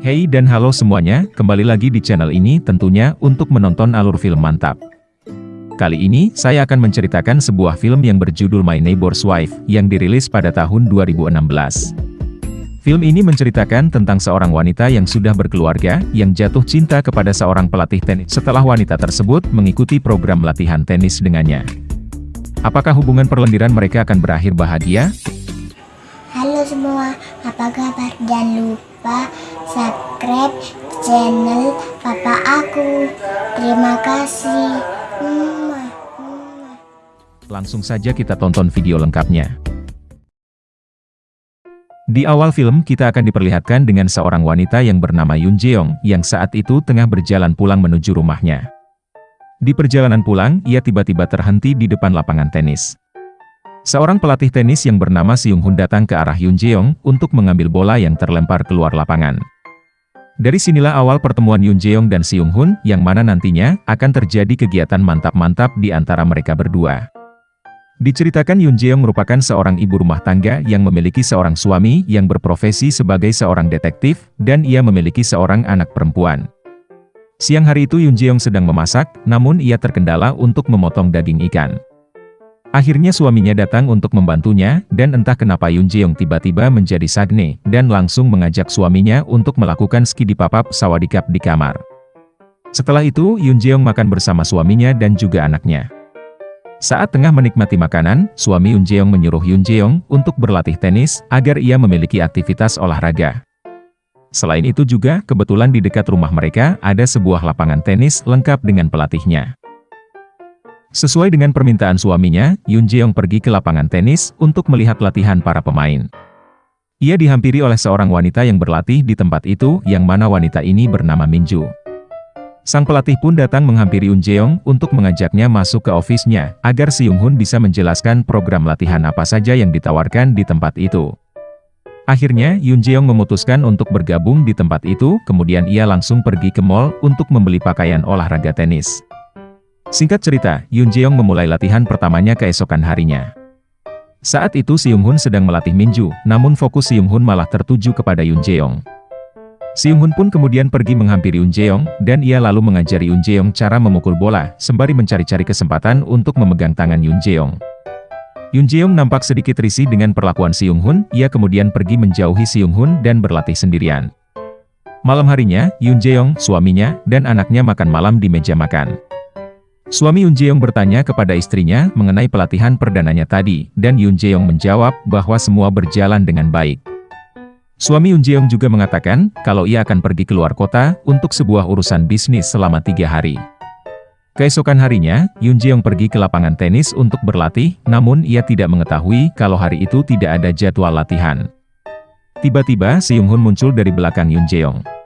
Hey dan halo semuanya, kembali lagi di channel ini tentunya untuk menonton alur film mantap. Kali ini, saya akan menceritakan sebuah film yang berjudul My Neighbor's Wife, yang dirilis pada tahun 2016. Film ini menceritakan tentang seorang wanita yang sudah berkeluarga, yang jatuh cinta kepada seorang pelatih tenis setelah wanita tersebut mengikuti program latihan tenis dengannya. Apakah hubungan perlendiran mereka akan berakhir bahagia? Halo semua, apa kabar? Jangan lupa subscribe channel papa aku. Terima kasih. Langsung saja kita tonton video lengkapnya. Di awal film kita akan diperlihatkan dengan seorang wanita yang bernama Yun Jeong, yang saat itu tengah berjalan pulang menuju rumahnya. Di perjalanan pulang, ia tiba-tiba terhenti di depan lapangan tenis. Seorang pelatih tenis yang bernama Seung Hun datang ke arah Yun Jeong untuk mengambil bola yang terlempar keluar lapangan. Dari sinilah awal pertemuan Yun Jeong dan Seung Hun, yang mana nantinya akan terjadi kegiatan mantap-mantap di antara mereka berdua. Diceritakan Yun Jeong merupakan seorang ibu rumah tangga yang memiliki seorang suami yang berprofesi sebagai seorang detektif, dan ia memiliki seorang anak perempuan. Siang hari itu Yun Jeong sedang memasak, namun ia terkendala untuk memotong daging ikan. Akhirnya suaminya datang untuk membantunya, dan entah kenapa Yun Jeong tiba-tiba menjadi sagne, dan langsung mengajak suaminya untuk melakukan skidi papap sawadikap di kamar. Setelah itu, Yun Jeong makan bersama suaminya dan juga anaknya. Saat tengah menikmati makanan, suami Yun Jeong menyuruh Yun Jeong untuk berlatih tenis, agar ia memiliki aktivitas olahraga. Selain itu juga, kebetulan di dekat rumah mereka, ada sebuah lapangan tenis lengkap dengan pelatihnya. Sesuai dengan permintaan suaminya, Yun Jeong pergi ke lapangan tenis untuk melihat latihan para pemain. Ia dihampiri oleh seorang wanita yang berlatih di tempat itu, yang mana wanita ini bernama Minju. Sang pelatih pun datang menghampiri Yun Jeong untuk mengajaknya masuk ke ofisnya, agar si Yung Hun bisa menjelaskan program latihan apa saja yang ditawarkan di tempat itu. Akhirnya, Yun Jeong memutuskan untuk bergabung di tempat itu, kemudian ia langsung pergi ke mall untuk membeli pakaian olahraga tenis. Singkat cerita, Yun Jeong memulai latihan pertamanya keesokan harinya. Saat itu Seung Hun sedang melatih Minju, namun fokus Seung Hun malah tertuju kepada Yun Jeong. Seung Hun pun kemudian pergi menghampiri Yun Jeong, dan ia lalu mengajari Yun Jeong cara memukul bola, sembari mencari-cari kesempatan untuk memegang tangan Yun Jeong. Yun Jeong nampak sedikit risih dengan perlakuan Seung Hun, ia kemudian pergi menjauhi Seung Hun dan berlatih sendirian. Malam harinya, Yun Jeong, suaminya, dan anaknya makan malam di meja makan. Suami Yun Jeong bertanya kepada istrinya mengenai pelatihan perdananya tadi, dan Yun Jeong menjawab bahwa semua berjalan dengan baik. Suami Yun Jeong juga mengatakan kalau ia akan pergi keluar kota untuk sebuah urusan bisnis selama tiga hari. Keesokan harinya, Yun Jeong pergi ke lapangan tenis untuk berlatih, namun ia tidak mengetahui kalau hari itu tidak ada jadwal latihan. Tiba-tiba, Seung Hun muncul dari belakang Yun Jeong.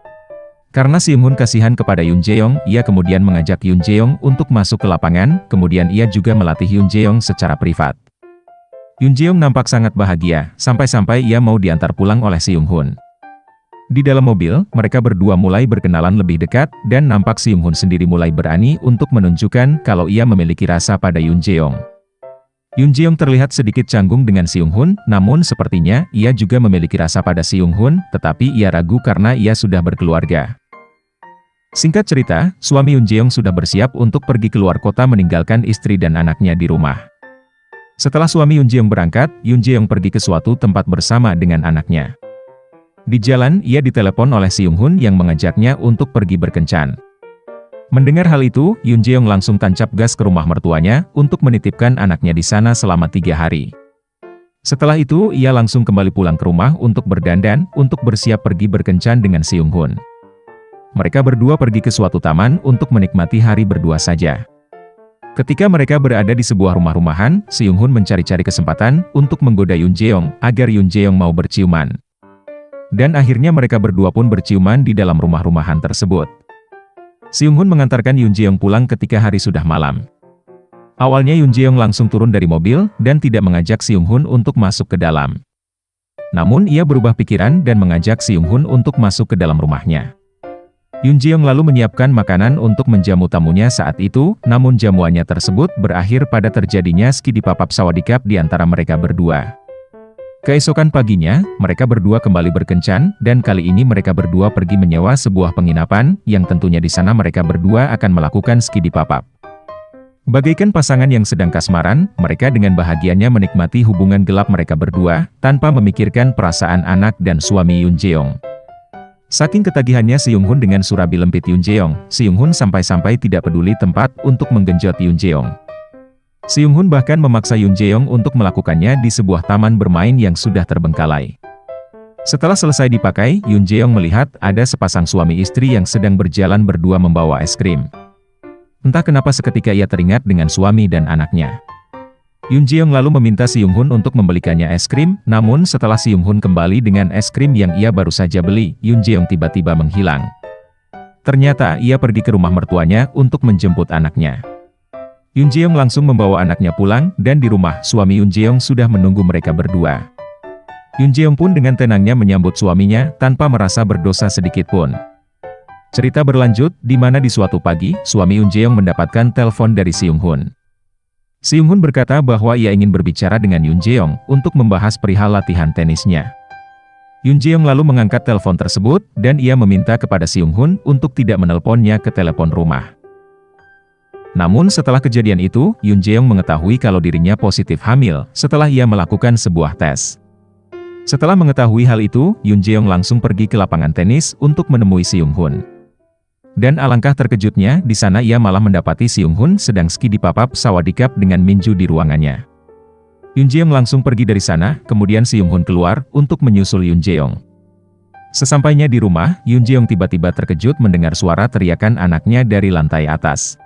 Karena Seung Hun kasihan kepada Yun Jeong, ia kemudian mengajak Yun Jeong untuk masuk ke lapangan, kemudian ia juga melatih Yun Jeong secara privat. Yun Jeong nampak sangat bahagia, sampai-sampai ia mau diantar pulang oleh Seung Hun. Di dalam mobil, mereka berdua mulai berkenalan lebih dekat, dan nampak Seung Hun sendiri mulai berani untuk menunjukkan kalau ia memiliki rasa pada Yun Jeong. Yun Jeong terlihat sedikit canggung dengan Seung Hun, namun sepertinya ia juga memiliki rasa pada Seung Hun, tetapi ia ragu karena ia sudah berkeluarga. Singkat cerita, suami Yun Jeong sudah bersiap untuk pergi keluar kota meninggalkan istri dan anaknya di rumah. Setelah suami Yun Jeong berangkat, Yun Jeong pergi ke suatu tempat bersama dengan anaknya. Di jalan, ia ditelepon oleh Seung Hun yang mengajaknya untuk pergi berkencan. Mendengar hal itu, Yun Jeong langsung tancap gas ke rumah mertuanya untuk menitipkan anaknya di sana selama tiga hari. Setelah itu, ia langsung kembali pulang ke rumah untuk berdandan, untuk bersiap pergi berkencan dengan Seung Hun. Mereka berdua pergi ke suatu taman untuk menikmati hari berdua saja. Ketika mereka berada di sebuah rumah-rumahan, Seung Hun mencari-cari kesempatan untuk menggoda Yun Jeong agar Yun Jeong mau berciuman. Dan akhirnya mereka berdua pun berciuman di dalam rumah-rumahan tersebut. Seung Hun mengantarkan Yun Jeong pulang ketika hari sudah malam. Awalnya Yun Jeong langsung turun dari mobil dan tidak mengajak Seung Hun untuk masuk ke dalam. Namun ia berubah pikiran dan mengajak Seung Hun untuk masuk ke dalam rumahnya. Yun Jeong lalu menyiapkan makanan untuk menjamu tamunya saat itu, namun jamuannya tersebut berakhir pada terjadinya skidi papap sawadikap di antara mereka berdua. Keesokan paginya, mereka berdua kembali berkencan, dan kali ini mereka berdua pergi menyewa sebuah penginapan, yang tentunya di sana mereka berdua akan melakukan ski di papap. Bagaikan pasangan yang sedang kasmaran, mereka dengan bahagianya menikmati hubungan gelap mereka berdua, tanpa memikirkan perasaan anak dan suami Yun Jeong. Saking ketagihannya Si Yung Hun dengan surabi lempit Yun Jeong, Si Yung Hun sampai-sampai tidak peduli tempat untuk menggenjot Yun Jeong. Si Yung Hun bahkan memaksa Yun Jeong untuk melakukannya di sebuah taman bermain yang sudah terbengkalai. Setelah selesai dipakai, Yun Jeong melihat ada sepasang suami istri yang sedang berjalan berdua membawa es krim. Entah kenapa seketika ia teringat dengan suami dan anaknya. Yun Jeong lalu meminta Si Yung Hun untuk membelikannya es krim, namun setelah Si Yung Hun kembali dengan es krim yang ia baru saja beli, Yun Jeong tiba-tiba menghilang. Ternyata ia pergi ke rumah mertuanya untuk menjemput anaknya. Yun Jeong langsung membawa anaknya pulang, dan di rumah, suami Yun Jeong sudah menunggu mereka berdua. Yun Jeong pun dengan tenangnya menyambut suaminya, tanpa merasa berdosa sedikit pun. Cerita berlanjut, di mana di suatu pagi, suami Yun Jeong mendapatkan telepon dari Si Yung Hun. Si Yung Hun berkata bahwa ia ingin berbicara dengan Yun Jeong, untuk membahas perihal latihan tenisnya. Yun Jeong lalu mengangkat telepon tersebut, dan ia meminta kepada Si Yung Hun untuk tidak menelponnya ke telepon rumah. Namun setelah kejadian itu, Yun Jeong mengetahui kalau dirinya positif hamil, setelah ia melakukan sebuah tes. Setelah mengetahui hal itu, Yun Jeong langsung pergi ke lapangan tenis untuk menemui Si Yung Hun. Dan alangkah terkejutnya, di sana ia malah mendapati Si Yung Hun sedang ski di papap sawadikap dengan Minju di ruangannya. Yun Jeong langsung pergi dari sana, kemudian Si Yung Hun keluar untuk menyusul Yun Jeong. Sesampainya di rumah, Yun Jeong tiba-tiba terkejut mendengar suara teriakan anaknya dari lantai atas.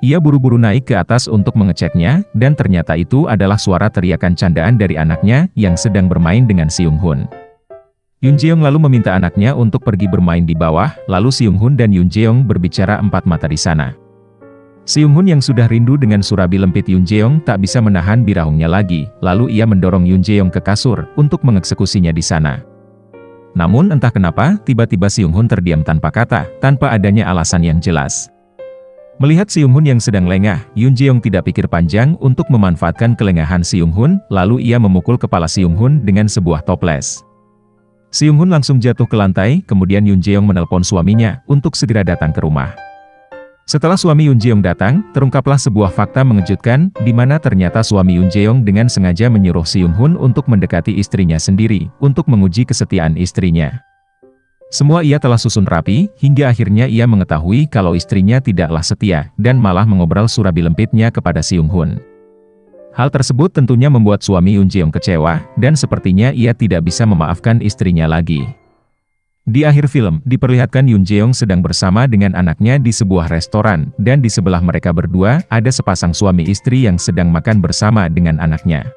Ia buru-buru naik ke atas untuk mengeceknya, dan ternyata itu adalah suara teriakan candaan dari anaknya yang sedang bermain dengan Si Yung Hun. Yun Jeong lalu meminta anaknya untuk pergi bermain di bawah, lalu Si Yung Hun dan Yun Jeong berbicara empat mata di sana. Si Yung Hun yang sudah rindu dengan surabi lempit Yun Jeong tak bisa menahan birahungnya lagi, lalu ia mendorong Yun Jeong ke kasur untuk mengeksekusinya di sana. Namun entah kenapa, tiba-tiba Si Yung Hun terdiam tanpa kata, tanpa adanya alasan yang jelas. Melihat Si Yung Hun yang sedang lengah, Yun Jeong tidak pikir panjang untuk memanfaatkan kelengahan Si Yung Hun, lalu ia memukul kepala Si Yung Hun dengan sebuah toples. Si Yung Hun langsung jatuh ke lantai, kemudian Yun Jeong menelpon suaminya untuk segera datang ke rumah. Setelah suami Yun Jeong datang, terungkaplah sebuah fakta mengejutkan, di mana ternyata suami Yun Jeong dengan sengaja menyuruh Si Yung Hun untuk mendekati istrinya sendiri, untuk menguji kesetiaan istrinya. Semua ia telah susun rapi, hingga akhirnya ia mengetahui kalau istrinya tidaklah setia, dan malah mengobrol surabi lempitnya kepada Si Yung Hun. Hal tersebut tentunya membuat suami Yun Jeong kecewa, dan sepertinya ia tidak bisa memaafkan istrinya lagi. Di akhir film, diperlihatkan Yun Jeong sedang bersama dengan anaknya di sebuah restoran, dan di sebelah mereka berdua, ada sepasang suami istri yang sedang makan bersama dengan anaknya.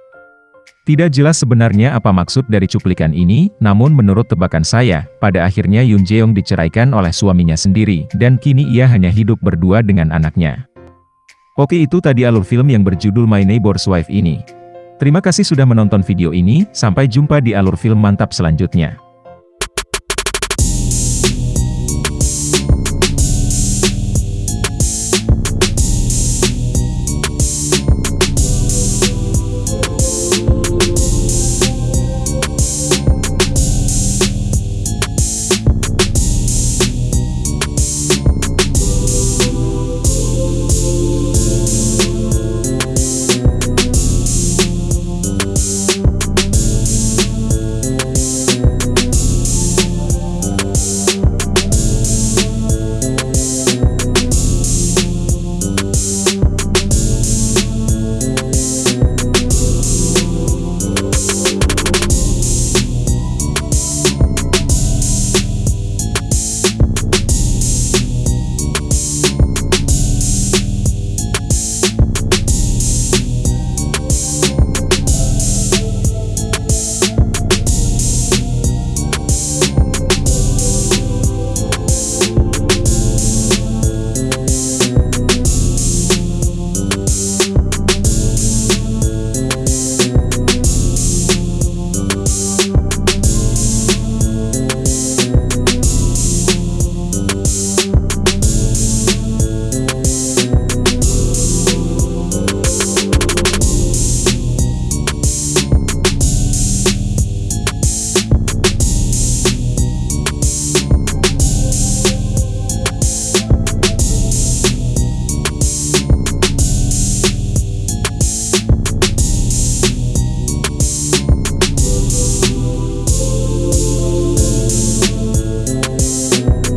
Tidak jelas sebenarnya apa maksud dari cuplikan ini, namun menurut tebakan saya, pada akhirnya Yun Jeong diceraikan oleh suaminya sendiri, dan kini ia hanya hidup berdua dengan anaknya. Oke itu tadi alur film yang berjudul My Neighbor's Wife ini. Terima kasih sudah menonton video ini, sampai jumpa di alur film mantap selanjutnya.